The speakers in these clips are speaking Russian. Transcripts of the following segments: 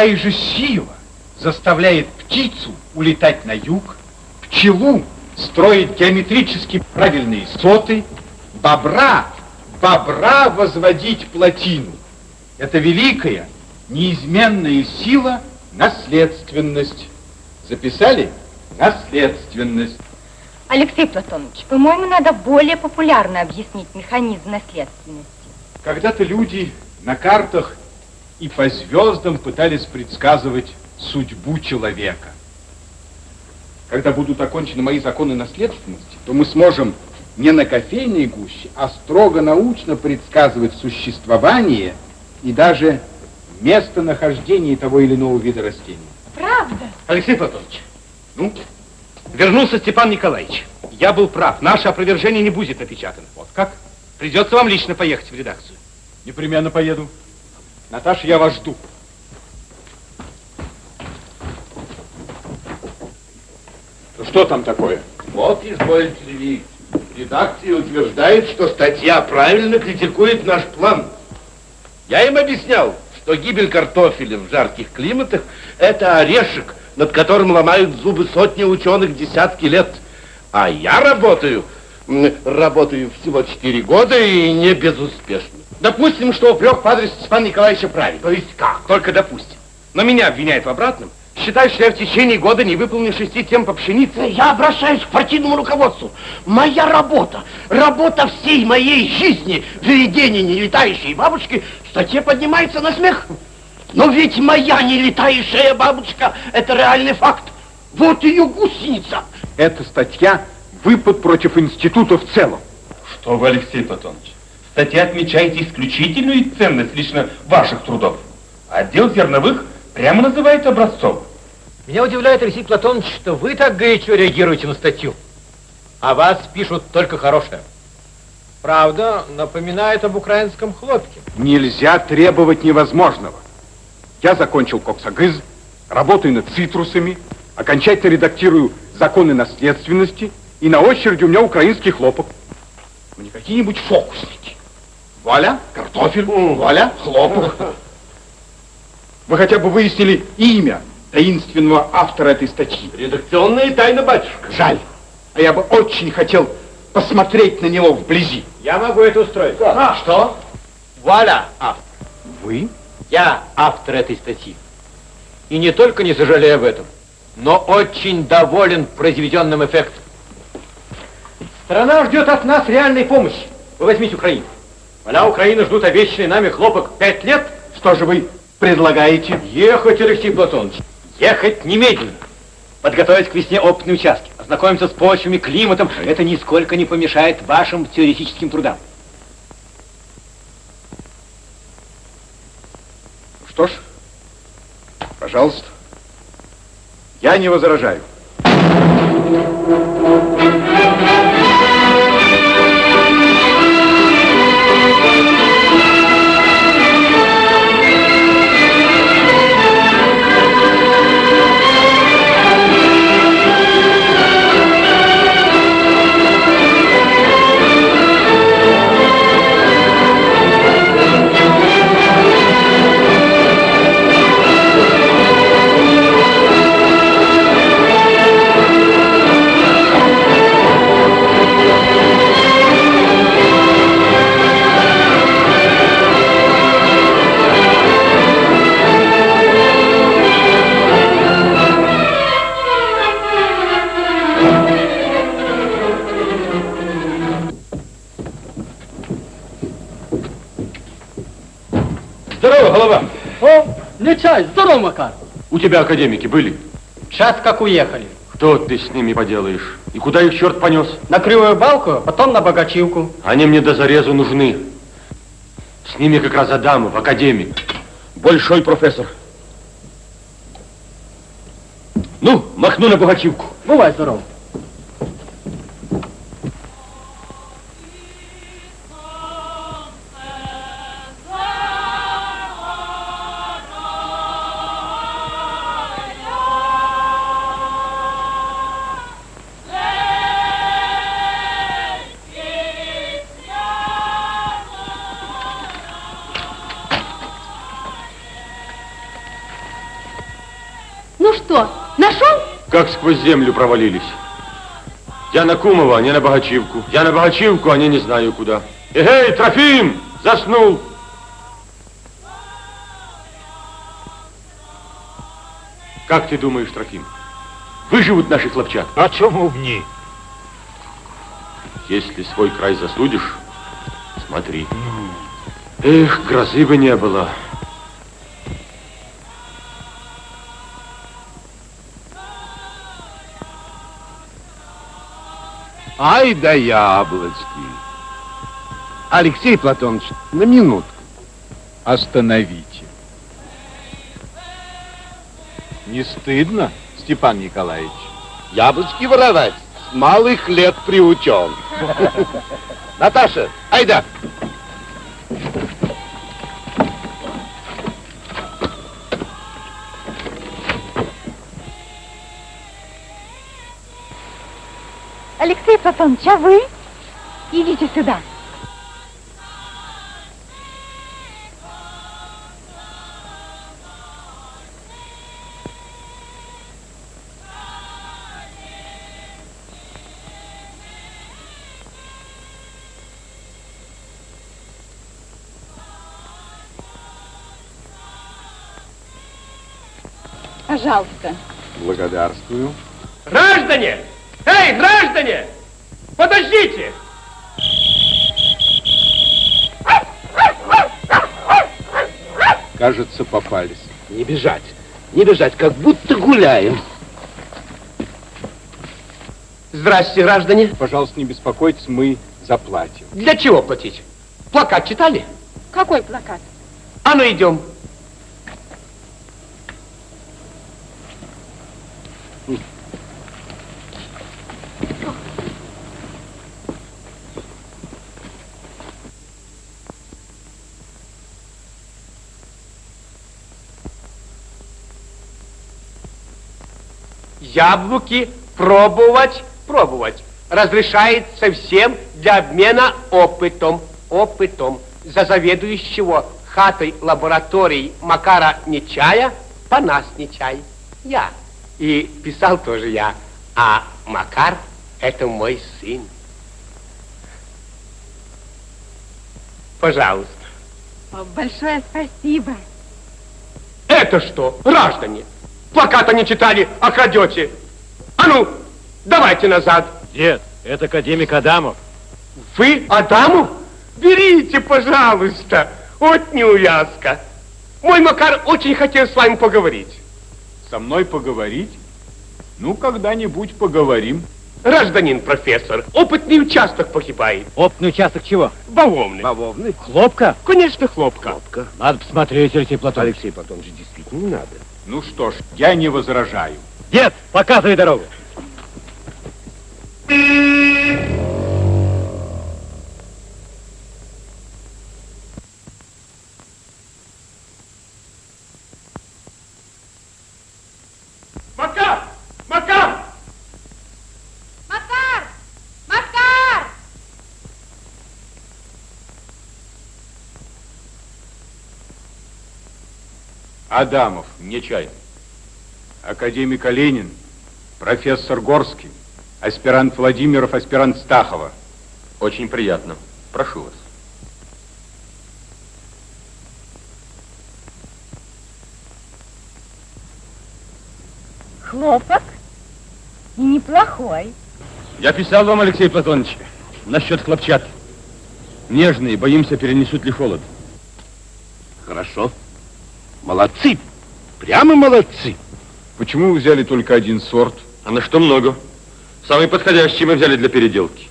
Какая же сила заставляет птицу улетать на юг, пчелу строить геометрически правильные соты, бобра, бобра возводить плотину. Это великая, неизменная сила наследственность. Записали? Наследственность. Алексей Платонович, по-моему, надо более популярно объяснить механизм наследственности. Когда-то люди на картах и по звездам пытались предсказывать судьбу человека. Когда будут окончены мои законы наследственности, то мы сможем не на кофейной гуще, а строго научно предсказывать существование и даже местонахождение того или иного вида растений. Правда? Алексей Платонович, ну, вернулся Степан Николаевич. Я был прав, наше опровержение не будет напечатано. Вот как? Придется вам лично поехать в редакцию. Непременно поеду. Наташа, я вас жду. Ну, что там такое? Вот, изволите видеть. Редакция утверждает, что статья правильно критикует наш план. Я им объяснял, что гибель картофеля в жарких климатах – это орешек, над которым ломают зубы сотни ученых десятки лет. А я работаю, работаю всего 4 года и не безуспешно. Допустим, что упрек в адрес Степана Николаевича правильный. То есть как? Только допустим. Но меня обвиняют в обратном. Считают, что я в течение года не выполнил шести тем по пшенице. Я обращаюсь к партийному руководству. Моя работа, работа всей моей жизни, введение нелетающей бабочки, в статье поднимается на смех. Но ведь моя нелетающая бабочка – это реальный факт. Вот ее гусеница. Эта статья – выпад против института в целом. Что вы, Алексей Платонович, в статье отмечаете исключительную ценность лично ваших трудов. Отдел зерновых прямо называется образцовым. Меня удивляет, Алексей Платонович, что вы так горячо реагируете на статью. А вас пишут только хорошее. Правда, напоминает об украинском хлопке. Нельзя требовать невозможного. Я закончил коксагыз, работаю над цитрусами, окончательно редактирую законы наследственности, и на очереди у меня украинский хлопок. Ну, не какие-нибудь фокусники. Валя, картофель, Валя, хлопок. Вы хотя бы выяснили имя таинственного автора этой статьи. Редакционная тайна, батюшка. Жаль. А я бы очень хотел посмотреть на него вблизи. Я могу это устроить. А, что? Валя, автор. Вы? Я автор этой статьи. И не только не сожалею об этом, но очень доволен произведенным эффектом. Страна ждет от нас реальной помощи. Вы возьмите Украину. Поля Украины ждут обещанный нами хлопок пять лет. Что же вы предлагаете? Ехать, Алексей Платонович. Ехать немедленно. Подготовить к весне опытные участки. Ознакомиться с почвами, климатом. Это нисколько не помешает вашим теоретическим трудам. Что ж, пожалуйста. Я не возражаю. Здорово, Здорово, Макар. У тебя академики были? Сейчас как уехали. Что ты с ними поделаешь? И куда их черт понес? На кривую балку, потом на богачивку. Они мне до зарезу нужны. С ними как раз Адамов, академик. Большой профессор. Ну, махну на богачивку. Бывай здоров. Сквозь землю провалились. Я на Кумова, а не на Богачивку. Я на Богачивку, а не не знаю куда. Эгей, Трофим! Заснул! Как ты думаешь, Трофим, выживут наши хлопчат? А чому б ні? Если свой край засудишь, смотри. Эх, грозы бы не было. Ай да яблочки. Алексей Платонович, на минутку. Остановите. Не стыдно, Степан Николаевич? Яблочки воровать с малых лет приучен. Наташа, айда. Алексей Платонович, а вы? Идите сюда. Пожалуйста. Благодарствую. Граждане! Эй, граждане! Подождите! Кажется, попались. Не бежать, не бежать, как будто гуляем. Здрасте, граждане. Пожалуйста, не беспокойтесь, мы заплатим. Для чего платить? Плакат читали? Какой плакат? А ну идем. Яблоки пробовать, пробовать. Разрешается всем для обмена опытом. Опытом. За заведующего хатой лаборатории Макара Нечая по нас Нечай. Я. И писал тоже я. А Макар это мой сын. Пожалуйста. Большое спасибо. Это что, граждане? Плаката не читали, а крадете. А ну, давайте назад. Дед, это академик Адамов. Вы Адаму? Берите, пожалуйста. Вот неувязка. Мой Макар очень хотел с вами поговорить. Со мной поговорить? Ну, когда-нибудь поговорим. Гражданин профессор, опытный участок погибает. Опытный участок чего? Бавовны. Бавовны. Хлопка? Конечно, хлопка. Хлопка. Надо посмотреть, Алексей Платонович. Алексей Платонович, действительно не надо. Ну что ж, я не возражаю. Дед, показывай дорогу. Макар! Макар! Макар! Макар! Адамов, не чай. Академик Оленин, профессор Горский, аспирант Владимиров, аспирант Стахова. Очень приятно. Прошу вас. Хлопок? И неплохой. Я писал вам, Алексей Платонович, насчет хлопчат. Нежные, боимся, перенесут ли холод. Молодцы. Прямо молодцы. Почему вы взяли только один сорт? А на что много? Самый подходящий мы взяли для переделки.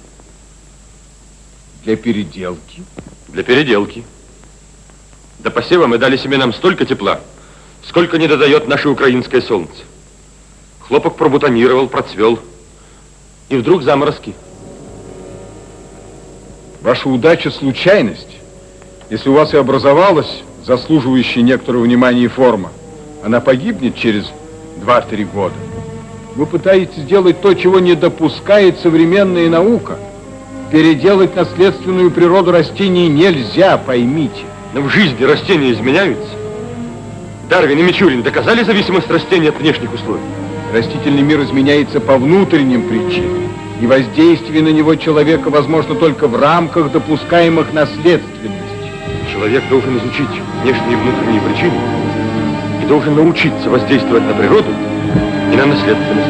Для переделки? Для переделки. До посева мы дали семенам столько тепла, сколько не додает наше украинское солнце. Хлопок пробутонировал, процвел. И вдруг заморозки. Ваша удача – случайность. Если у вас и образовалась заслуживающая некоторого внимания форма, она погибнет через 2-3 года. Вы пытаетесь сделать то, чего не допускает современная наука. Переделать наследственную природу растений нельзя, поймите. Но в жизни растения изменяются. Дарвин и Мичурин доказали зависимость растений от внешних условий. Растительный мир изменяется по внутренним причинам, и воздействие на него человека возможно только в рамках допускаемых наследственностей. Человек должен изучить внешние и внутренние причины и должен научиться воздействовать на природу и на наследственность.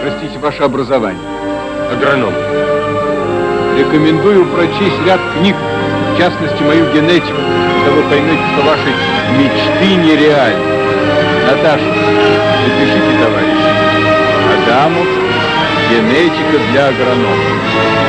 Простите, ваше образование. Агроном. Рекомендую прочесть ряд книг, в частности, мою генетику, когда вы поймете, что ваши мечты нереальны. Наташа, запишите, товарищ. Адамов, генетика для агронома.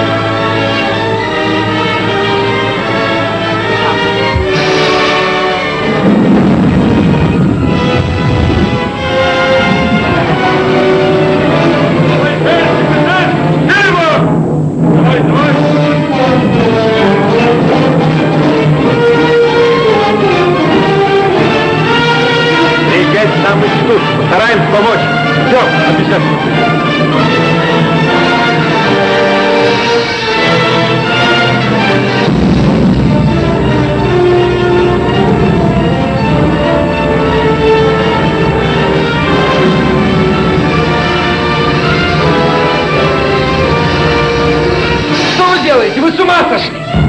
Сам институт. Постараемся помочь. Все, обязательно. Что вы делаете? Вы с ума сошли!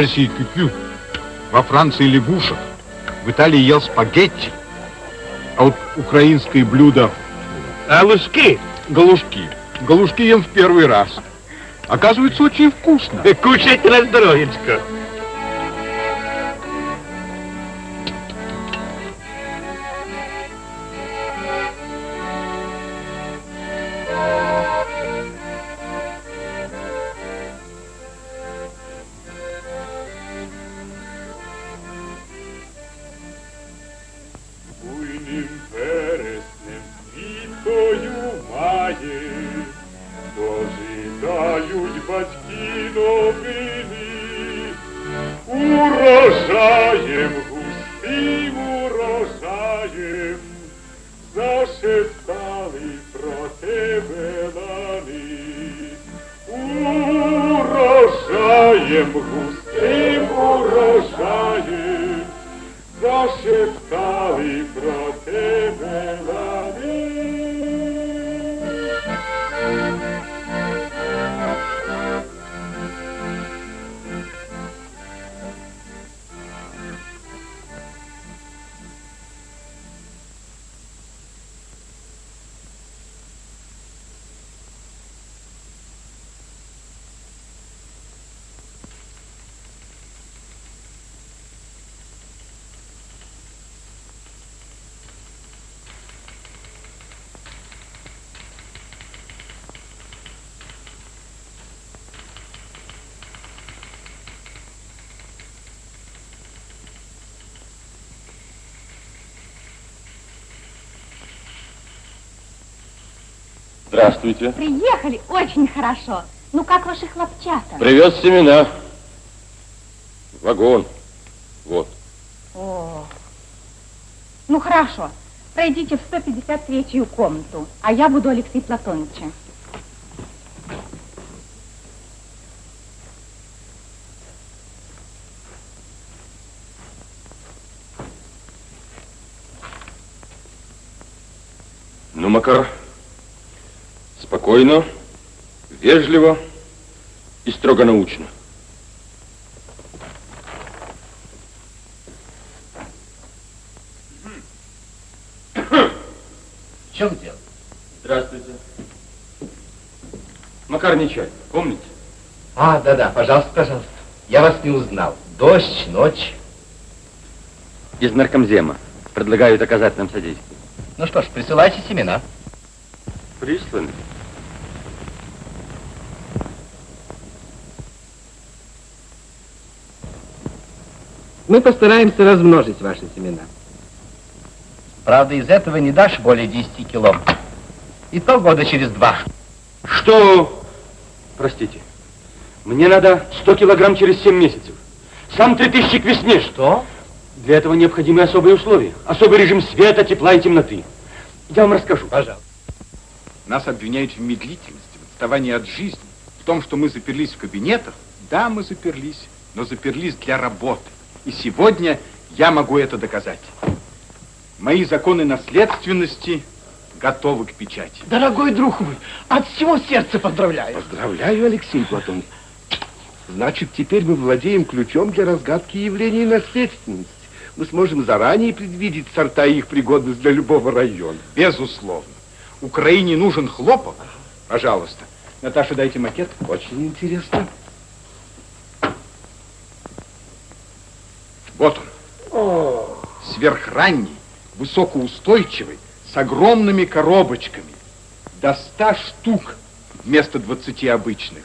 Персии кюкю, во Франции лягушек, в Италии ел спагетти, а вот украинское блюдо лужки? галушки. Галушки ем в первый раз. Оказывается, очень вкусно. Кушайте на здоровьечко. Зашептали про тебе лани. Урожаєм, густим урожаєм, зашептали Здравствуйте. Приехали, очень хорошо. Ну как ваши хлопчата? Привез семена. Вагон. Вот. О, ну хорошо. Пройдите в 153-ю комнату, а я буду Алексей Платоновича. Ну, Макар, спокойно, вежливо и строго научно. В чем дело? Здравствуйте. Макар Нечай, помните? А, да-да, пожалуйста, пожалуйста. Я вас не узнал. Дождь, ночь. Из наркомзема. Предлагают оказать нам содействие. Ну что ж, присылайте семена. Присланы. Мы постараемся размножить ваши семена. Правда, из этого не дашь более 10 кило. И то года через два. Что? Простите. Мне надо 100 килограмм через 7 месяцев. Сам 3000 к весне. Что? Для этого необходимы особые условия. Особый режим света, тепла и темноты. Я вам расскажу. Пожалуйста. Нас обвиняют в медлительности, в отставании от жизни, в том, что мы заперлись в кабинетах. Да, мы заперлись, но заперлись для работы. И сегодня я могу это доказать. Мои законы наследственности готовы к печати. Дорогой друг мой, от всего сердца поздравляю. Поздравляю, Алексей Платонович. Значит, теперь мы владеем ключом для разгадки явлений наследственности. Мы сможем заранее предвидеть сорта и их пригодность для любого района. Безусловно. Украине нужен хлопок. Пожалуйста. Наташа, дайте макет. Очень интересно. Вот он. Сверхранний, высокоустойчивый, с огромными коробочками. До ста штук вместо 20 обычных.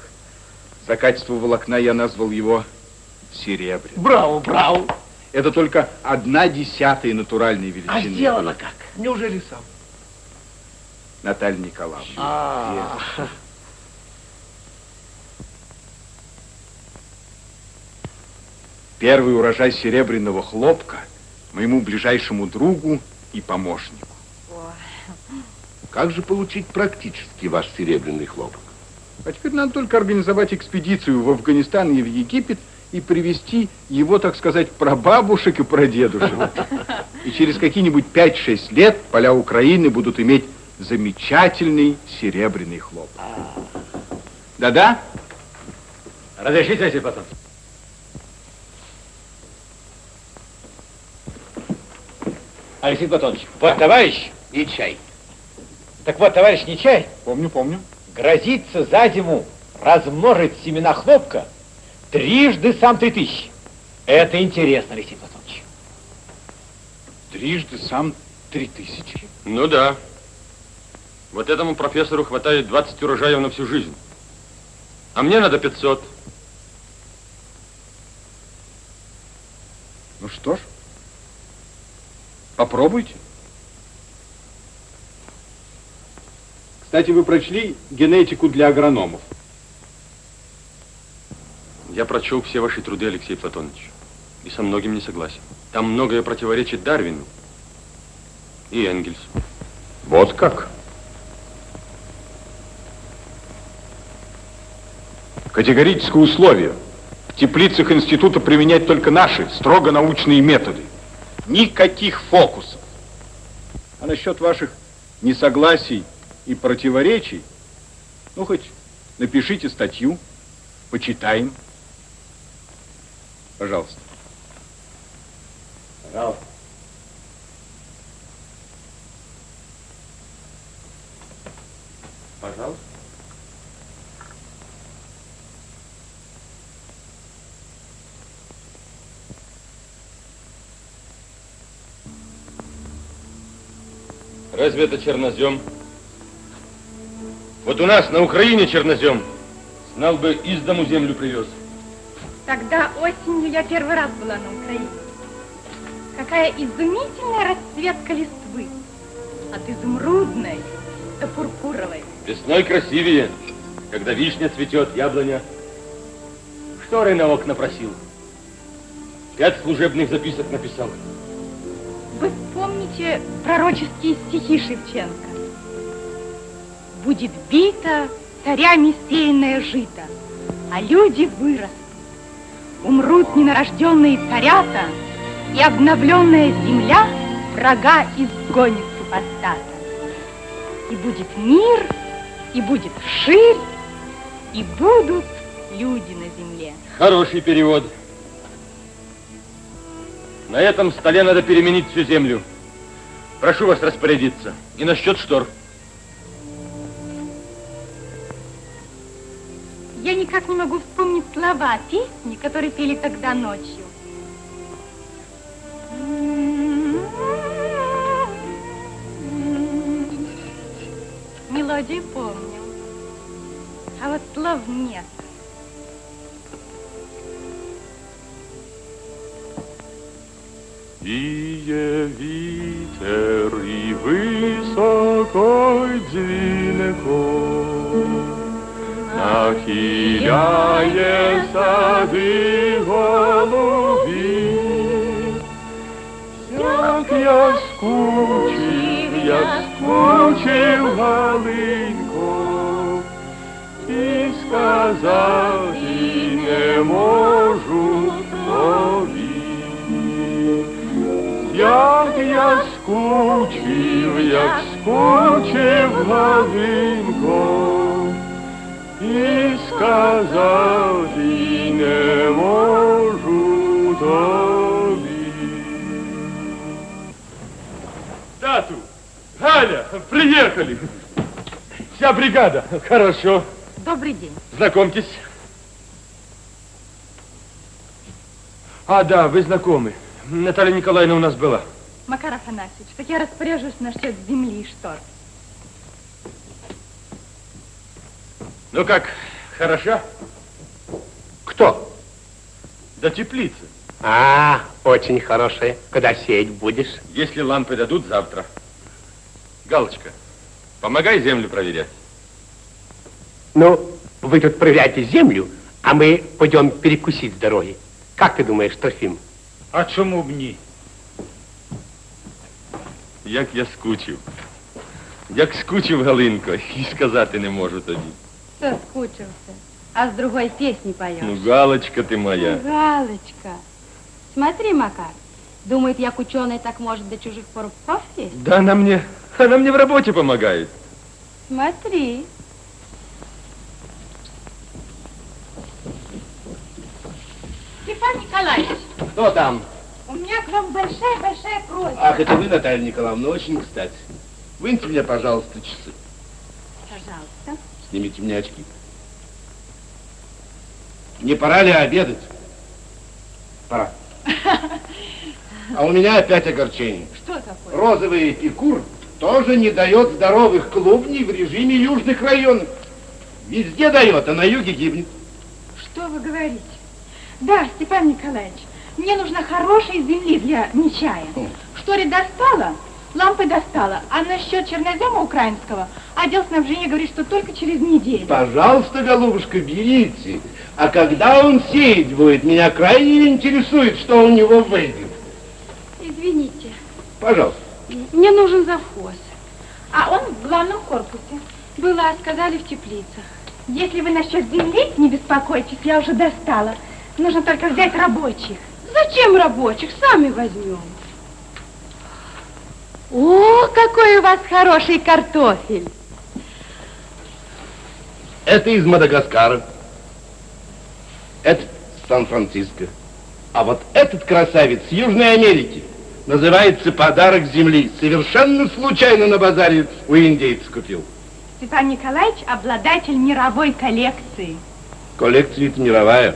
За качество волокна я назвал его серебряным. Браво, браво. Это только одна десятая натуральной величины. А сделано как? Неужели сам? Наталья Николаевна. А, Первый урожай серебряного хлопка моему ближайшему другу и помощнику. Как же получить практически ваш серебряный хлопок? А теперь надо только организовать экспедицию в Афганистан и в Египет и привести его, так сказать, прабабушек и прадедушек. И через какие-нибудь 5-6 лет поля Украины будут иметь замечательный серебряный хлопок. Да-да? Разрешите, Алексей Платонович? Алексей Платонович, вот товарищ, и чай. так вот, товарищ Нечай, Помню, помню. грозится за зиму размножить семена хлопка трижды сам три тысячи. Это интересно, Алексей Платонович. Трижды сам три тысячи. Ну да. Вот этому профессору хватает 20 урожаев на всю жизнь. А мне надо 500. Ну что ж, попробуйте. Кстати, вы прочли генетику для агрономов? Я прочел все ваши труды, Алексей Платонович, и со многим не согласен. Там многое противоречит Дарвину и Энгельсу. Вот как? Категорическое условие. В теплицах института применять только наши строго научные методы. Никаких фокусов. А насчет ваших несогласий и противоречий, ну хоть напишите статью, почитаем. Пожалуйста. Пожалуйста. Пожалуйста. Разве это чернозем? Вот у нас на Украине чернозем. Знал бы, из дому землю привез. Тогда осенью я первый раз была на Украине. Какая изумительная расцветка листвы. От изумрудной до пурпуровой. Весной красивее, когда вишня цветет, яблоня. Шторы на окна просил. Пять служебных записок написал. Вы вспомните пророческие стихи Шевченко. Будет бита царями сеянное жито, а люди вырастут. Умрут ненарожденные царята, и обновленная земля врага изгонит супостата. И будет мир, и будет ширь, и будут люди на земле. Хороший перевод. На этом столе надо переменить всю землю. Прошу вас распорядиться. И насчет штор. Я никак не могу вспомнить слова песни, которые пели тогда ночью. Мелодию помню, а вот слов нет. Віє вітер і високо дзвінко нахиляє сади голові. Як я скучив, як скучив Галинко, і сказати не можу. Як я скучив, як скучив Галинко, і сказати не можу тобі. Тату, Галя, приехали. Вся бригада. Хорошо. Добрый день. Знакомьтесь. А, да, вы знакомы. Наталья Николаевна у нас была. Макар Афанасьевич, так я распоряжусь насчет земли и штор. Ну как, хороша? Кто? До теплицы. А, очень хорошая. Когда сеять будешь? Если лампы дадут, завтра. Галочка, помогай землю проверять. Ну, вы тут проверяйте землю, а мы пойдем перекусить с дороги. Как ты думаешь, Трофим? А чому б ні? Як я скучив. Як скучив Галинко, і сказати не можу тобі. Соскучился. А с другой песни поешь. Ну, Галочка ти моя. Галочка. Смотри, Макар. Думает, як ученый так может до чужих порубков лезть? Да она мне, она мне в работе помогает. Смотри. Степан Николаевич, Кто там? у меня к вам большая-большая просьба. Ах, это вы, Наталья Николаевна, очень кстати. Выньте мне, пожалуйста, часы. Пожалуйста. Снимите мне очки. Не пора ли обедать? Пора. А у меня опять огорчение. Что такое? Розовый эпикур тоже не дает здоровых клубней в режиме южных районов. Везде дает, а на юге гибнет. Что вы говорите? Да, Степан Николаевич, мне нужна хорошая земли для нечая. Что ли достала? Лампы достала. А насчет чернозема украинского, отдел снабжения говорит, что только через неделю. Пожалуйста, голубушка, берите. А когда он сеять будет, меня крайне интересует, что у него выйдет. Извините, Пожалуйста. мне нужен завхоз. А он в главном корпусе. Была, сказали, в теплицах. Если вы насчет земли не беспокойтесь, я уже достала. Нужно только взять рабочих. Зачем рабочих? Сами возьмем. О, какой у вас хороший картофель. Это из Мадагаскара. Это Сан-Франциско. А вот этот красавец с Южной Америки называется «Подарок земли». Совершенно случайно на базаре у индейцев купил. Степан Николаевич обладатель мировой коллекции. Коллекция-то мировая.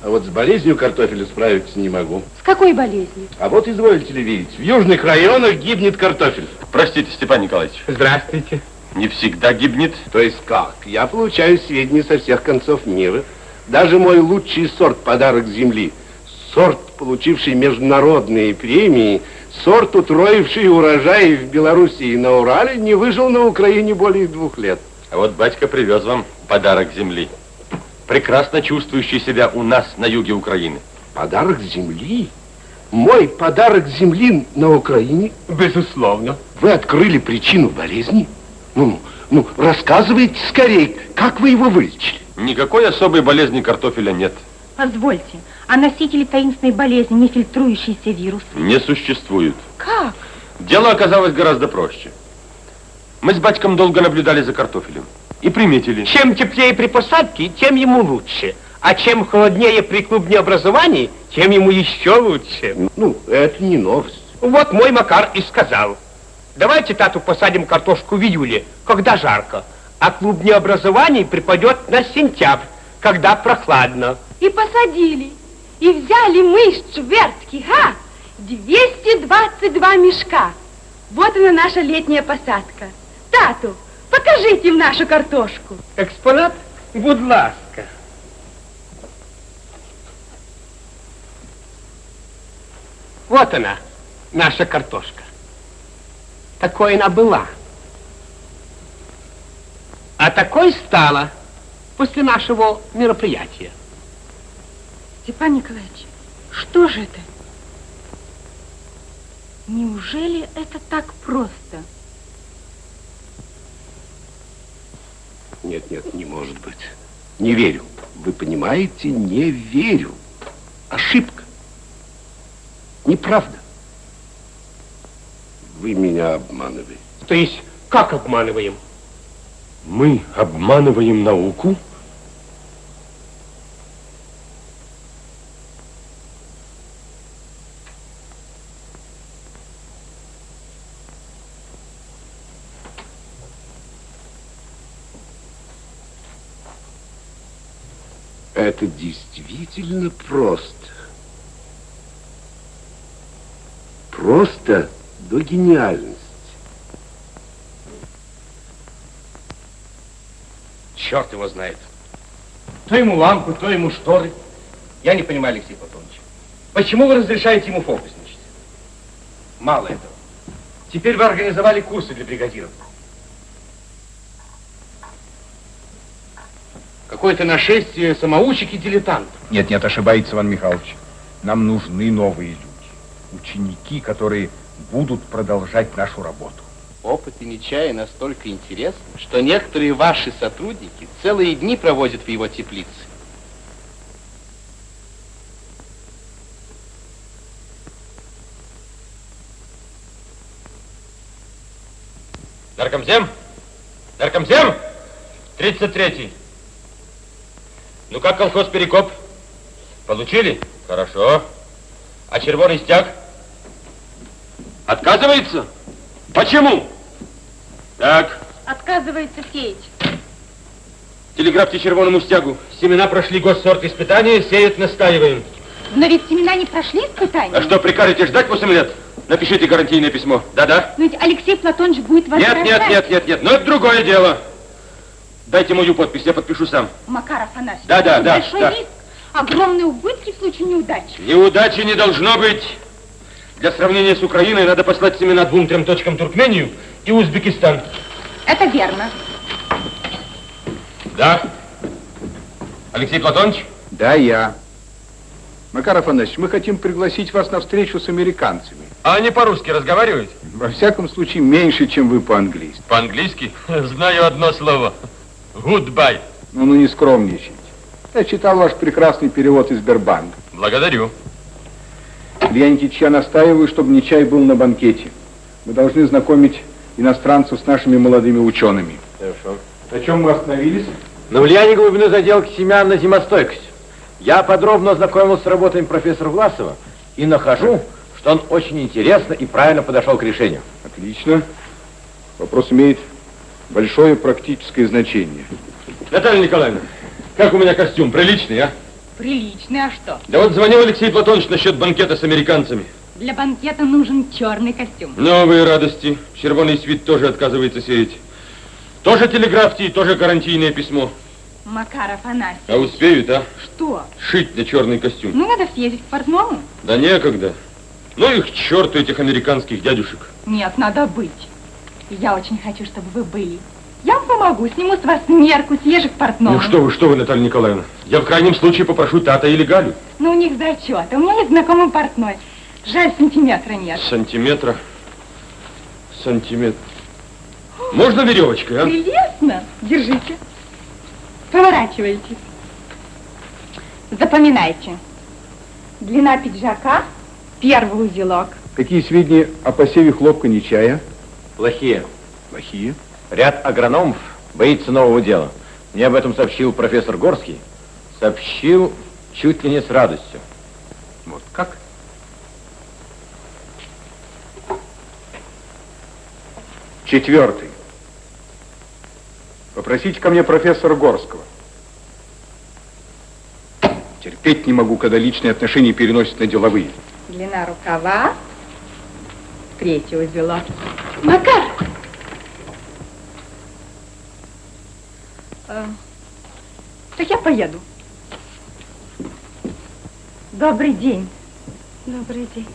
А вот с болезнью картофеля справиться не могу. С какой болезнью? А вот изволите ли видеть, в южных районах гибнет картофель. Простите, Степан Николаевич. Здравствуйте. Не всегда гибнет. То есть как? Я получаю сведения со всех концов мира. Даже мой лучший сорт «Подарок земли», сорт, получивший международные премии, сорт, утроивший урожаи в Белоруссии и на Урале, не выжил на Украине более двух лет. А вот батька привез вам подарок земли. Прекрасно чувствующий себя у нас на юге Украины. Подарок земли? Мой подарок земли на Украине? Безусловно. Вы открыли причину болезни? Ну, ну, рассказывайте скорее, как вы его вылечили? Никакой особой болезни картофеля нет. Позвольте, а носители таинственной болезни, не фильтрующийся вирус? Не существует. Как? Дело оказалось гораздо проще. Мы с батьком долго наблюдали за картофелем и приметили. Чем теплее при посадке, тем ему лучше. А чем холоднее при клубнеобразовании, тем ему еще лучше. Ну, это не новость. Вот мой Макар и сказал. Давайте, тату, посадим картошку в июле, когда жарко, а клубнеобразование припадет на сентябрь, когда прохладно. И посадили. И взяли мы из Чвертки, га, 222 мешка. Вот она наша летняя посадка. Тату, покажите им нашу картошку. Экспонат, будь ласка. Вот она, наша картошка. Такой она была. А такой стала после нашего мероприятия. Степан Николаевич, что же это? Неужели это так просто? Нет, нет, не может быть. Не верю. Вы понимаете, не верю. Ошибка. Неправда. Вы меня обманываете. То есть, как обманываем? Мы обманываем науку? Это действительно просто. Просто до гениальности. Черт его знает. То ему лампу, то ему шторы. Я не понимаю, Алексей Платонович. Почему вы разрешаете ему фокусничать? Мало этого. Теперь вы организовали курсы для бригадиров. Какое-то нашествие самоучек и дилетантов. Нет, нет, ошибается Иван Михайлович. Нам нужны новые люди. Ученики, которые будут продолжать нашу работу. Опыт и Нечая настолько интересны, что некоторые ваши сотрудники целые дни проводят в его теплице. Наркомзем? Наркомзем? 33-й. Ну как колхоз Перекоп? Получили? Хорошо. А червоный стяг? Отказывается? Почему? Так, Отказывается сеять. телеграфьте червоному стягу. Семена прошли госсорт испытания, сеют, настаиваем. Но ведь семена не прошли испытания. А что, прикажете ждать 8 лет? Напишите гарантийное письмо. Да-да? Но ведь Алексей Платонович будет Нет, возражать. нет, нет, нет, нет. Но это другое дело. Дайте мою подпись, я подпишу сам. Макар Афанасьевич, Да, да, да, большой да. риск, огромные убытки в случае неудачи. Неудачи не должно быть. Для сравнения с Украиной надо послать семена двум-трем точкам Туркмению и Узбекистан. Это верно. Да. Алексей Платонович? Да, я. Макар Афанасьевич, мы хотим пригласить вас на встречу с американцами. А они по-русски разговаривают? Во всяком случае, меньше, чем вы по-английски. По-английски? Знаю одно слово. Goodbye. Ну, ну, не скромничайте. Я читал ваш прекрасный перевод из Сбербанка. Благодарю. Илья Никитич, я настаиваю, чтобы Нечай был на банкете. Мы должны знакомить иностранцев с нашими молодыми учеными. Хорошо. На чем мы остановились? На влияние глубины заделки семян на зимостойкость. Я подробно ознакомился с работами профессора Власова и нахожу, что он очень интересно и правильно подошел к решению. Отлично. Вопрос имеет большое практическое значение. Наталья Николаевна, как у меня костюм? Приличный, а? Приличный, а что? Да вот звонил Алексей Платонович насчет банкета с американцами. Для банкета нужен черный костюм. Новые радости. Червоный свит тоже отказывается сеять. Тоже телеграфьте и тоже гарантийное письмо. Макар Афанасьевич. А успеют, а? Что? Шить на черный костюм. Ну, надо съездить к портному. Да некогда. Ну их к черту, этих американских дядюшек. Нет, надо быть. И Я очень хочу, чтобы вы были. Я вам помогу, сниму с вас мерку, съезжу к портному. Ну что вы, что вы, Наталья Николаевна. Я в крайнем случае попрошу Тата или Галю. Ну, у них зачет. У меня есть знакомый портной. Жаль, сантиметра нет. Сантиметра. Сантиметр. Можно веревочкой, а? Прелестно. Держите. Поворачивайте. Запоминайте. Длина пиджака, первый узелок. Какие сведения о посеве хлопка Нечая? Плохие. Плохие. Ряд агрономов боится нового дела. Мне об этом сообщил профессор Горский. Сообщил чуть ли не с радостью. Вот как? Четвертый. Попросите ко мне профессора Горского. Терпеть не могу, когда личные отношения переносят на деловые. Длина рукава, третий узелок. Макар! Э, так я поеду. Добрый день. Добрый день.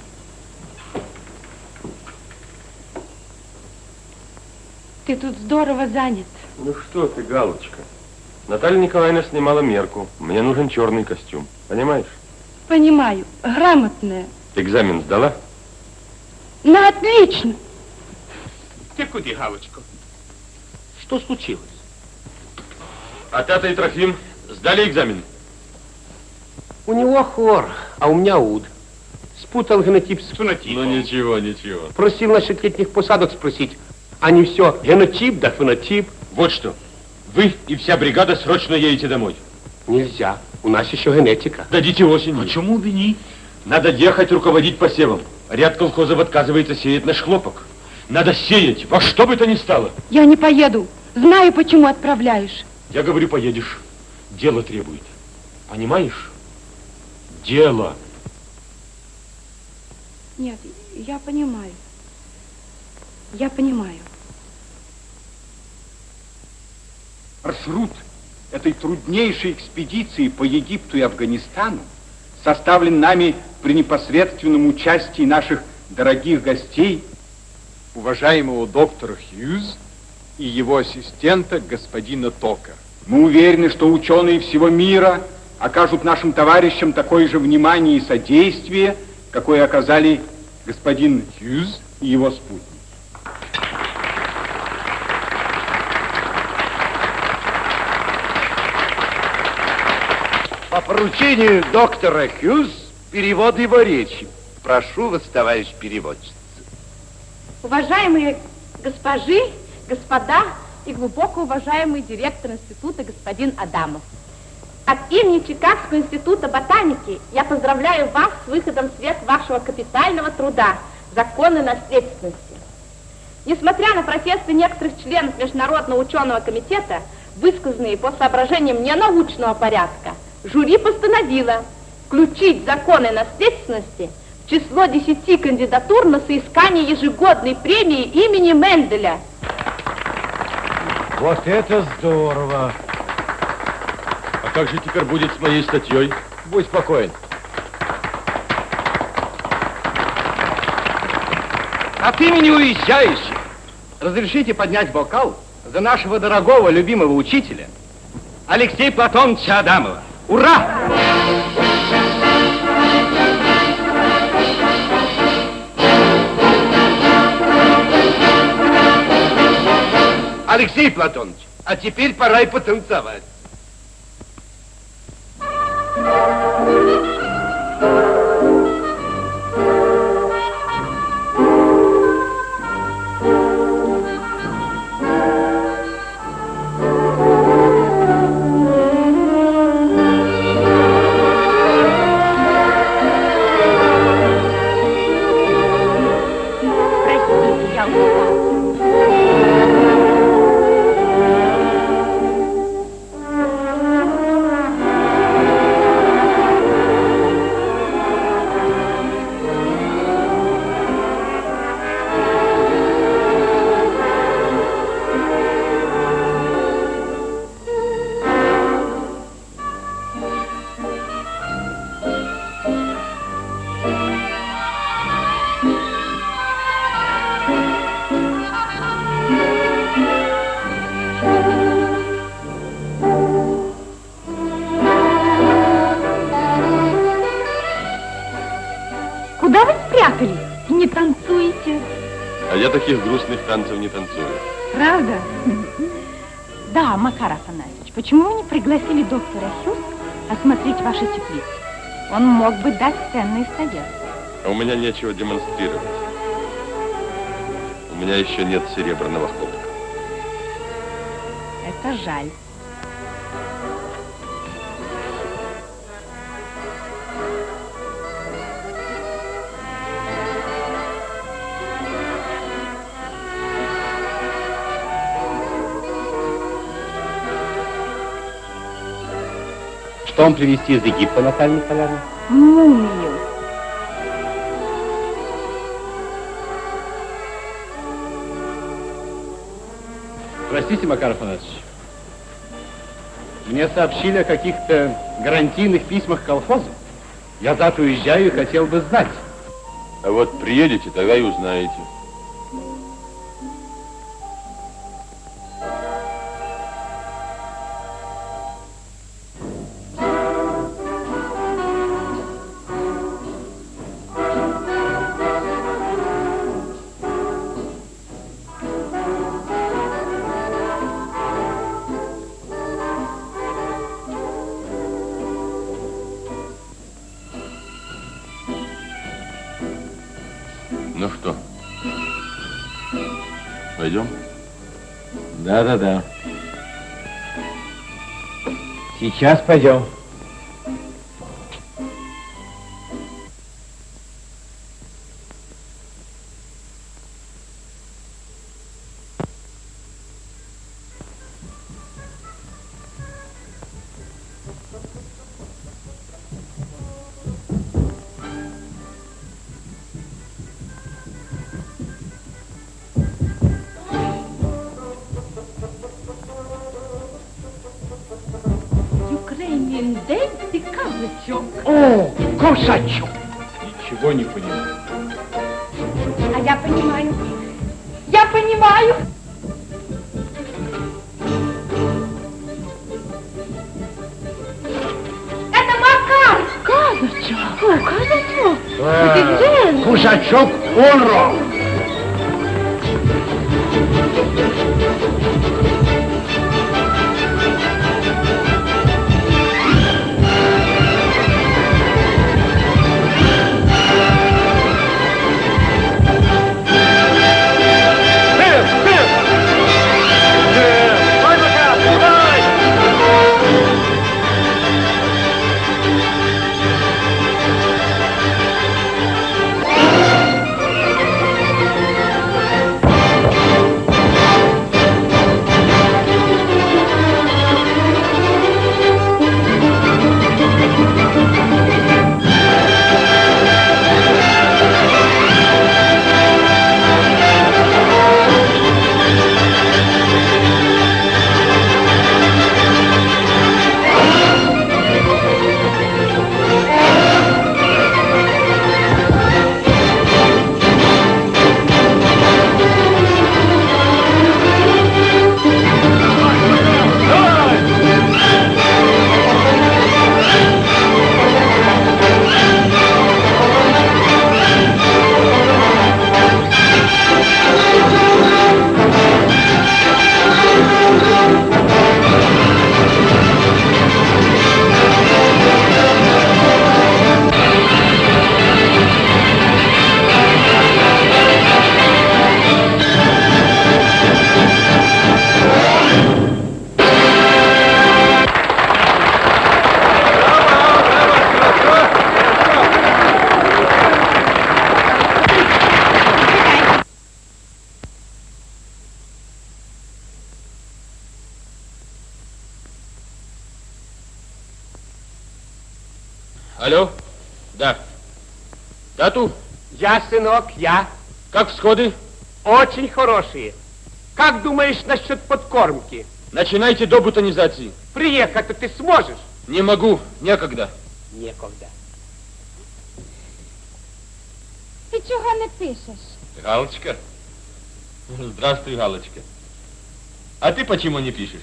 Ты тут здорово занят. Ну что ты, Галочка. Наталья Николаевна снимала мерку. Мне нужен черный костюм. Понимаешь? Понимаю, грамотная. Экзамен сдала? На отлично. Ты куда, Галочка? Что случилось? А Тата и Трофим сдали экзамен? У него хор, а у меня уд. Спутал генотип с фенотипом. Ну ничего, ничего. Просил насчет летних посадок спросить, а не все генотип да фенотип. Вот что. Вы и вся бригада срочно едете домой. Нельзя, у нас еще генетика. Дадите осенью. Почему бы не? Надо ехать руководить посевом. Ряд колхозов отказывается сеять наш хлопок. Надо сеять, во что бы то ни стало. Я не поеду. Знаю, почему отправляешь. Я говорю, поедешь. Дело требует. Понимаешь? Дело. Нет, я понимаю. Я понимаю. Маршрут этой труднейшей экспедиции по Египту и Афганистану составлен нами при непосредственном участии наших дорогих гостей, уважаемого доктора Хьюз и его ассистента господина Тока. Мы уверены, что ученые всего мира окажут нашим товарищам такое же внимание и содействие, какое оказали господин Хьюз и его спутник. По поручению доктора Хьюз перевод его речи. Прошу вас, товарищ переводчик. Уважаемые госпожи, господа и глубоко уважаемый директор института господин Адамов. От имени Чикагского института ботаники я поздравляю вас с выходом в свет вашего капитального труда «Законы наследственности». Несмотря на протесты некоторых членов Международного ученого комитета, высказанные по соображениям ненаучного порядка, жюри постановило включить законы наследственности число 10 кандидатур на соискание ежегодной премии имени Менделя. Вот это здорово. А как же теперь будет с моей статьей? Будь спокоен. От имени уезжающих разрешите поднять бокал за нашего дорогого любимого учителя Алексея Платоновича Адамова. Ура! Алексей Платонович, а теперь пора и потанцевать. Он мог бы дать ценный совет. А у меня нечего демонстрировать. У меня еще нет серебряного хлопка. Это жаль. Что вам привезти из Египта, Наталья Николаевна? Мумию. Простите, Макар Афанасьевич. Мне сообщили о каких-то гарантийных письмах колхоза. Я завтра уезжаю и хотел бы знать. А вот приедете, тогда и узнаете. Сейчас пойдем. Ukrainian сынок, я. Как всходы? Очень хорошие. Как думаешь насчет подкормки? Начинайте до бутонизации. Приехать-то ты сможешь? Не могу, некогда. Некогда. Ти чого не пишеш? Галочка? Здравствуй, Галочка. А ты почему не пишешь?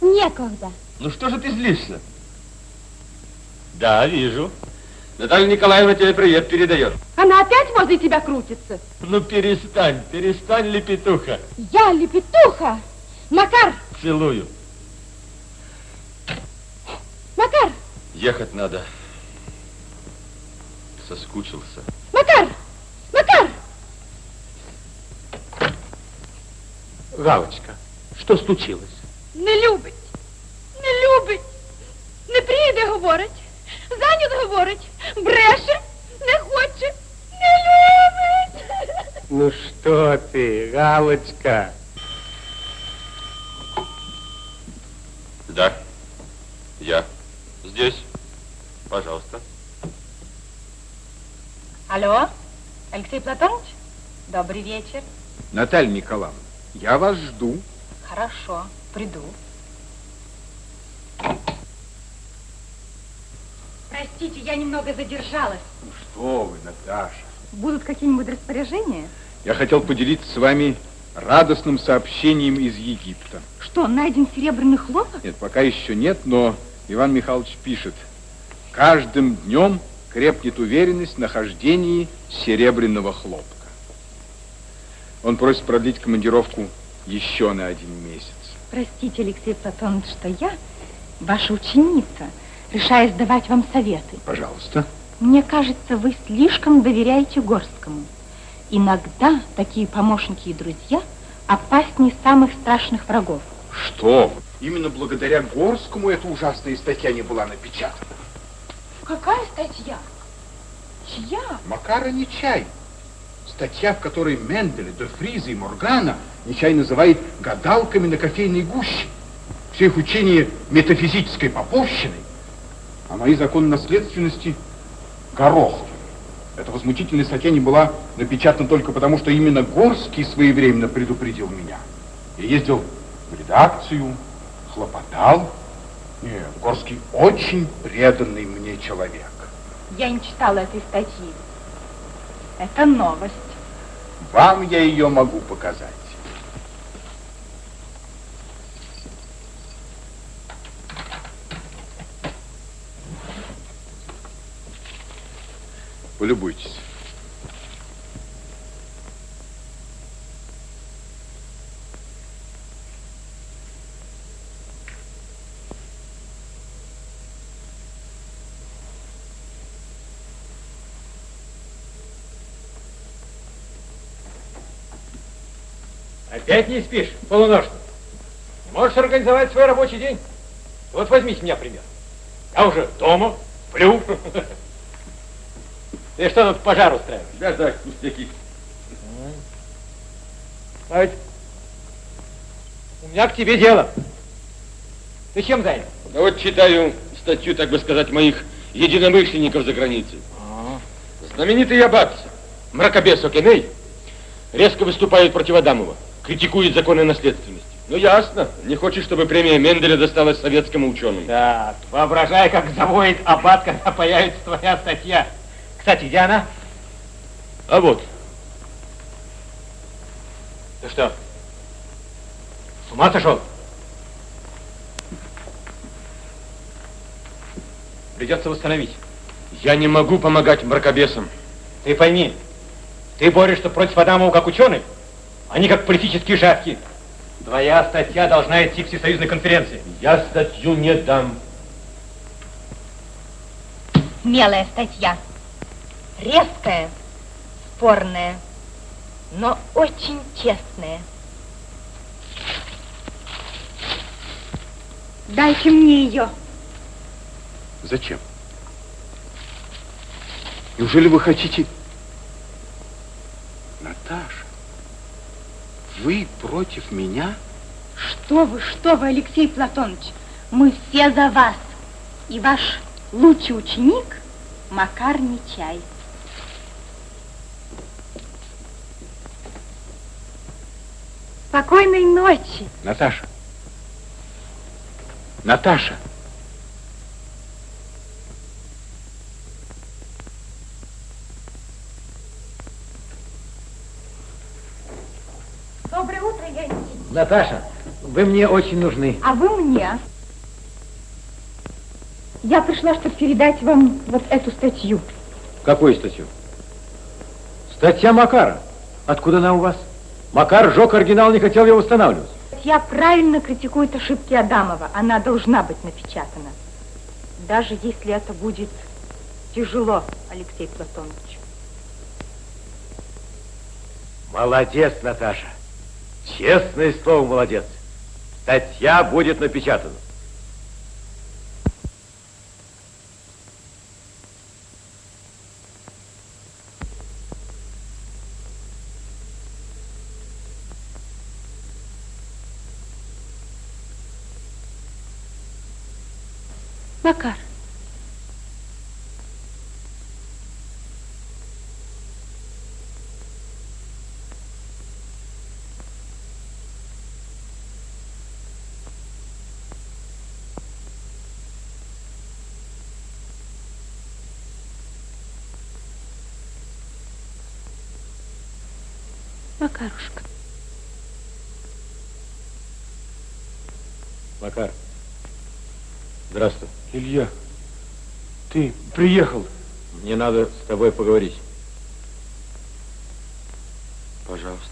Некогда. Ну что же ты злишься? Да, вижу. Наталья Николаевна тебе привет передает. Возле тебя крутится. Ну перестань, перестань, лепетуха. Я лепетуха. Макар, Целую. Макар, Ехать надо. Соскучился. Макар, Макар. Галочка, что случилось? Не любить, не любить, не прийде говорить, зайнят говорить, бреше, не хоче. Ну что ты, Галочка? Да. Я. Здесь. Пожалуйста. Алло, Алексей Платонович? Добрый вечер. Наталья Николаевна, я вас жду. Хорошо, приду. Простите, я немного задержалась. Что вы, Наташа? Будут какие-нибудь распоряжения? Я хотел поделиться с вами радостным сообщением из Египта. Что, найден серебряный хлопок? Нет, пока еще нет, но Иван Михайлович пишет. Каждым днем крепнет уверенность в нахождении серебряного хлопка. Он просит продлить командировку еще на один месяц. Простите, Алексей Платонович, что я, ваша ученица, решаюсь давать вам советы. Пожалуйста. Мне кажется, вы слишком доверяете Горскому. Иногда такие помощники и друзья опаснее самых страшных врагов. Что? Именно благодаря Горскому эта ужасная статья не была напечатана. Какая статья? Чья? Макара Нечай. Статья, в которой Менделя, де Фриза и Моргана Нечай называет гадалками на кофейной гуще. Все их учение метафизической поповщиной, а мои законы наследственности горохом. Эта возмутительная статья не была напечатана только потому, что именно Горский своевременно предупредил меня. Я ездил в редакцию, хлопотал. Нет, Горский очень преданный мне человек. Я не читала этой статьи. Это новость. Вам я ее могу показать. Полюбуйтесь. Опять не спишь, полуношно? Не можешь организовать свой рабочий день? Вот возьмите меня пример. Я уже дома, сплю. Ты что тут пожар устраиваешь? Да, да, пустяки. А ведь у меня к тебе дело. Ты чем занят? Да вот читаю статью, так бы сказать, моих единомышленников за границей. Знаменитый аббат, мракобес Океней, резко выступает против Адамова, критикует законы наследственности. Ну, ясно, не хочет, чтобы премия Менделя досталась советскому ученому. Так, воображай, как завоет аббат, когда появится твоя статья. Кстати, где она? А вот, Ты что, с ума сошел? Придется восстановить. я не могу помогать мракобесам. Ты пойми, ты борешься против Адамова как ученый, они как политические шавки. Твоя статья должна идти к всесоюзной конференции. Я статью не дам. Смелая статья. Резкая, спорная, но очень честная. Дайте мне ее. Зачем? Неужели вы хотите... Наташа, вы против меня? Что вы, что вы, Алексей Платонович? Мы все за вас. И ваш Лучший ученик Макар Нечай. Спокойной ночи. Наташа. Наташа. Доброе утро, Леонид. Наташа, вы мне очень нужны. А вы мне. Я пришла, чтобы передать вам вот эту статью. Какую статью? Статья Макара. Откуда она у вас? Макар сжег оригинал, не хотел его восстанавливать. Статья правильно критикует ошибки Адамова. Она должна быть напечатана. Даже если это будет тяжело, Алексей Платонович. Молодец, Наташа. Честное слово, молодец. Статья будет напечатана. Макар. Макарушка. Макар. Здравствуй. Илья, ты приехал. Мне надо с тобой поговорить. Пожалуйста.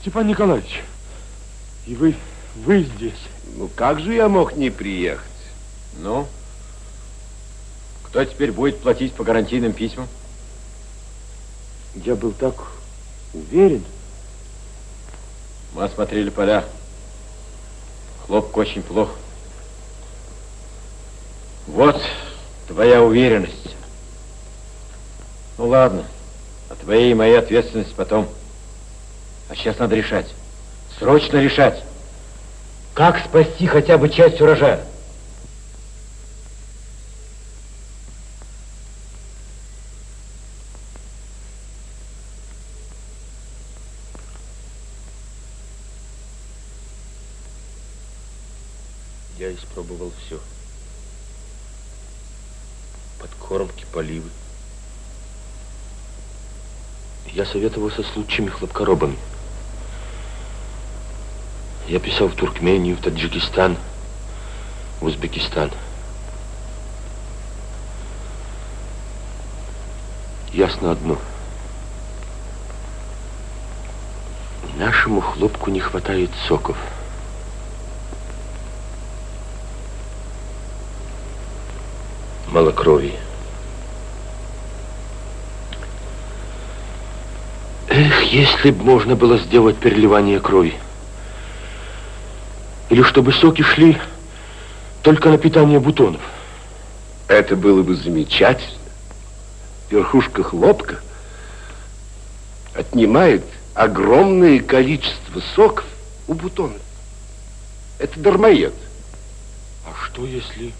Степан Николаевич, и вы, вы здесь. Ну, как же я мог не приехать? Ну? Кто теперь будет платить по гарантийным письмам? Я был так уверен. Мы осмотрели поля. Хлопок очень плохо. Вот твоя уверенность. Ну ладно, о твоей и моей ответственности потом. А сейчас надо решать. Срочно решать. Как спасти хотя бы часть урожая? Я испробовал все. Подкормки, поливы. Я советовался с лучшими хлопкоробами. Я писал в Туркмению, в Таджикистан, в Узбекистан. Ясно одно. Нашему хлопку не хватает соков. Мало крови. Эх, если бы можно было сделать переливание крови. Или чтобы соки шли только на питание бутонов. Это было бы замечательно. Верхушка хлопка отнимает огромное количество соков у бутонов. Это дармоед. А что если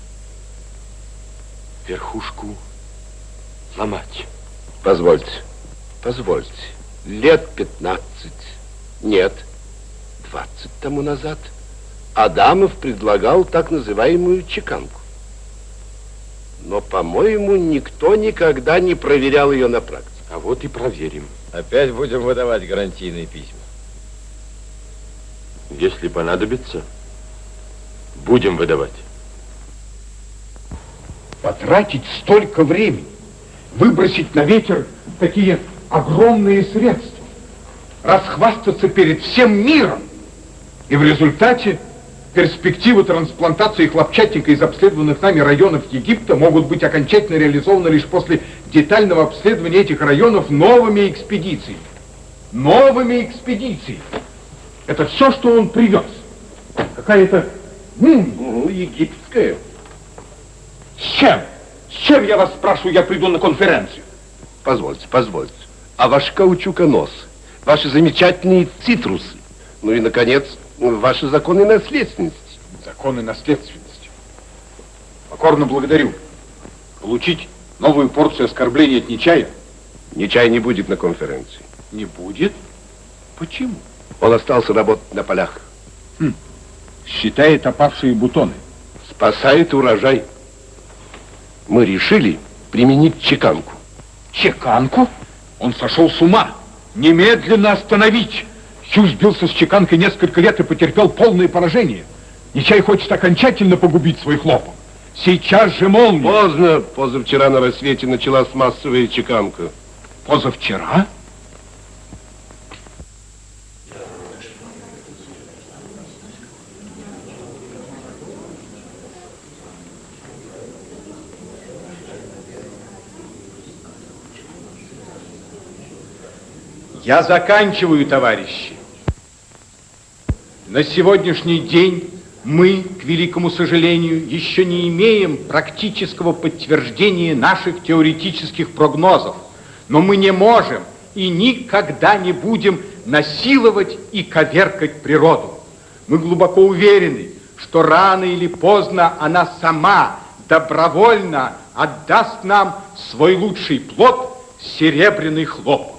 верхушку ломать? Позвольте, позвольте. Лет 15, нет, 20 тому назад Адамов предлагал так называемую чеканку. Но, по-моему, никто никогда не проверял ее на практике. А вот и проверим. Опять будем выдавать гарантийные письма. Если понадобится, будем выдавать. Потратить столько времени, выбросить на ветер такие огромные средства, расхвастаться перед всем миром. И в результате перспективы трансплантации хлопчатника из обследованных нами районов Египта могут быть окончательно реализованы лишь после детального обследования этих районов новыми экспедициями. Новыми экспедициями. Это все, что он привез. Какая-то... Ну, египетская. С чем? С чем, я вас спрашиваю, я приду на конференцию? Позвольте, позвольте. а ваш каучуконос, ваши замечательные цитрусы, ну и, наконец, ваши законы наследственности. Законы наследственности. Покорно благодарю. Получить новую порцию оскорблений от Нечая? Нечай не будет на конференции. Не будет? Почему? Он остался работать на полях. Хм. Считает опавшие бутоны. Спасает урожай. Мы решили применить чеканку. Чеканку? Он сошел с ума. Немедленно остановить. Хью сбился с чеканкой несколько лет и потерпел полное поражение. Нечай хочет окончательно погубить свой хлопок. Сейчас же молния. Поздно. Позавчера на рассвете началась массовая чеканка. Позавчера? Я заканчиваю, товарищи. На сегодняшний день мы, к великому сожалению, еще не имеем практического подтверждения наших теоретических прогнозов. Но мы не можем и никогда не будем насиловать и коверкать природу. Мы глубоко уверены, что рано или поздно она сама добровольно отдаст нам свой лучший плод – серебряный хлопок.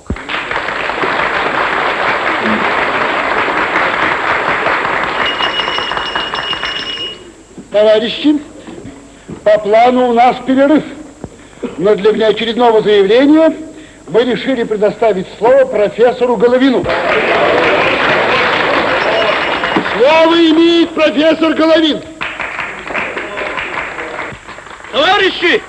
Товарищи, по плану у нас перерыв. Но для внеочередного заявления мы решили предоставить слово профессору Головину. Слово имеет профессор Головин. Товарищи,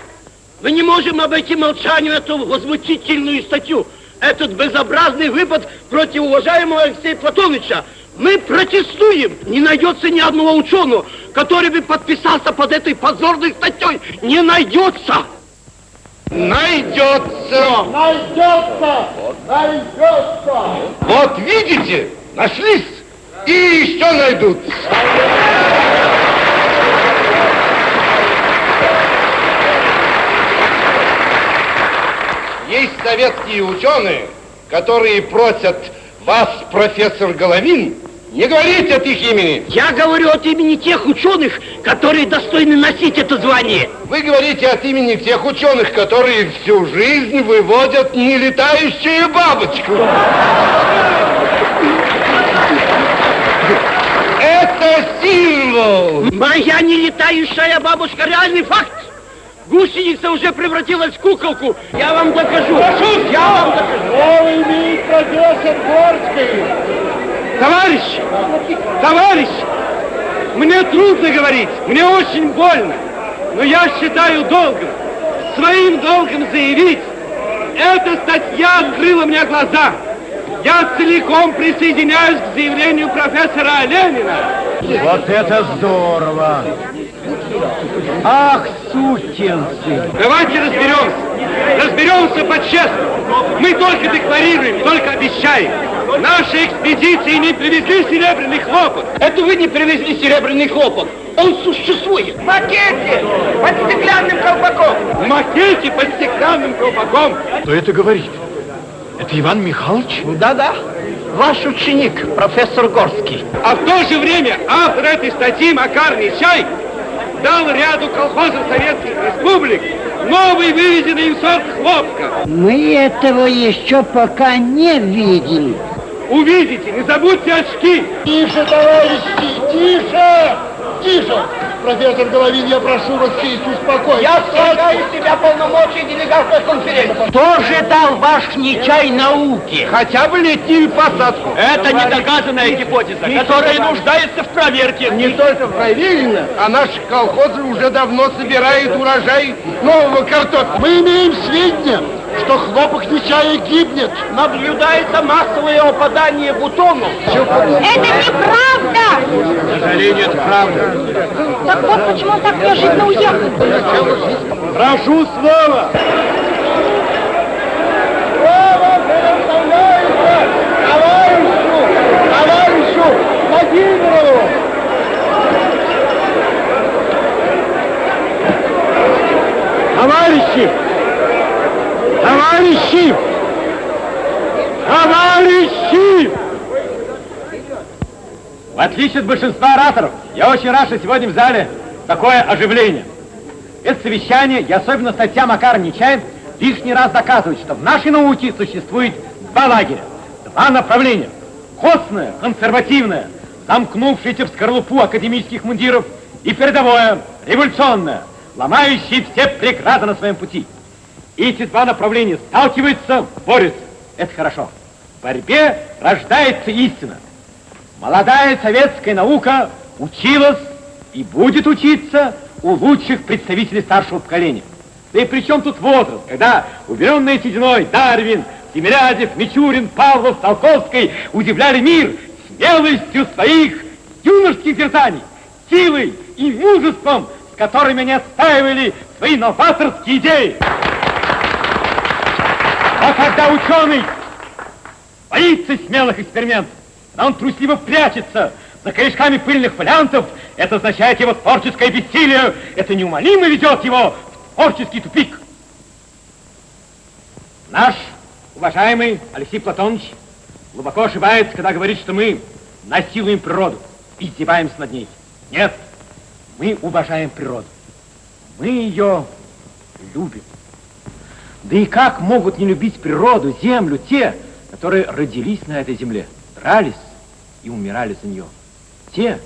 мы не можем обойти молчанию эту возмутительную статью, этот безобразный выпад против уважаемого Алексея Платоновича. Мы протестуем. Не найдется ни одного ученого, который бы подписался под этой позорной статьей. Не найдется. Найдется. Найдется. Найдется. Вот видите, нашлись и еще найдутся. Есть советские ученые, которые просят вас, профессор Головин, не говорите от их имени. Я говорю от имени тех ученых, которые достойны носить это звание. Вы говорите от имени тех ученых, которые всю жизнь выводят нелетающую бабочку. Это символ. Моя нелетающая бабушка реальный факт. Гусеница уже превратилась в куколку. Я вам докажу. Прошу, я вам докажу. Слово имеет профессор Горский. Товарищ! Товарищ! Мне трудно говорить, мне очень больно, но я считаю долгом, своим долгом заявить, эта статья открыла мне глаза. Я целиком присоединяюсь к заявлению профессора Ленина. Вот это здорово! Ах, сукин сын! Давайте разберемся. Разберемся по-честному. Мы только декларируем, только обещаем. Наши экспедиции не привезли серебряный хлопок. Это вы не привезли серебряный хлопок. Он существует. В макете под стеклянным колпаком. В макете под стеклянным колпаком. Кто это говорит? Это Иван Михайлович? Да-да. Ваш ученик, профессор Горский. А в то же время автор этой статьи Макар Нечай дал ряду колхозов советских республик новый вывезенный им сорт хлопка. Мы этого еще пока не видели. Увидите, не забудьте очки. Тише, товарищи, тише, тише. Профессор Головин, я прошу вас сесть, успокойтесь. Я слагаю из себя полномочия делегата конференции. Кто же дал ваш нечай науки? Хотя бы летнюю посадку. Это недоказанная гипотеза, которая нуждается в проверке. Не только проверено, а наши колхозы уже давно собирают урожай нового картофеля. Мы имеем сведения, что хлопок Нечая гибнет. Наблюдается массовое опадание бутонов. Это неправда! К сожалению, это правда. Так вот почему он так неожиданно уехал. Прошу слова. Слово предоставляется товарищу, товарищу Владимирову. Товарищи! Товарищи! Товарищи! В отличие от большинства ораторов, я очень рад, что сегодня в зале такое оживление. Это совещание и особенно статья Макара Нечаев лишний раз доказывает, что в нашей науке существует два лагеря, два направления. Костное, консервативное, замкнувшееся в скорлупу академических мундиров, и передовое, революционное, ломающее все преграды на своем пути. Эти два направления сталкиваются, борются. Это хорошо. В борьбе рождается истина. Молодая советская наука училась и будет учиться у лучших представителей старшего поколения. Да и при чем тут возраст, когда уберенный сединой Дарвин, Тимирязев, Мичурин, Павлов, Толковский удивляли мир смелостью своих юношеских дерзаний, силой и мужеством, с которыми они отстаивали свои новаторские идеи. А когда ученый боится смелых экспериментов, но он трусливо прячется за корешками пыльных фолиантов, это означает его творческое бессилие, это неумолимо ведет его в творческий тупик. Наш уважаемый Алексей Платонович глубоко ошибается, когда говорит, что мы насилуем природу, издеваемся над ней. Нет, мы уважаем природу. Мы ее любим. Да и как могут не любить природу, землю, те, которые родились на этой земле, дрались и умирали за нее. Те,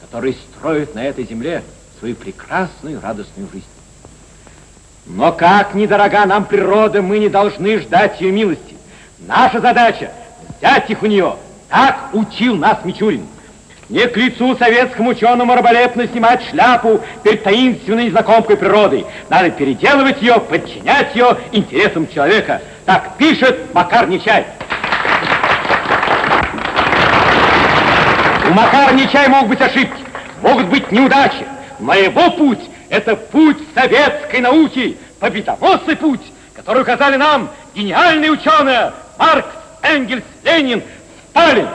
которые строят на этой земле свою прекрасную радостную жизнь. Но как недорога нам природа, мы не должны ждать ее милости. Наша задача взять их у нее. Так учил нас Мичурин. Не к лицу советскому ученому раболепно снимать шляпу перед таинственной незнакомкой природы. Надо переделывать ее, подчинять ее интересам человека. Так пишет Макар Нечаев. У Макара могут быть ошибки, могут быть неудачи. Но его путь – это путь советской науки, победоносный путь, который указали нам гениальные ученые Маркс, Энгельс, Ленин, Сталин.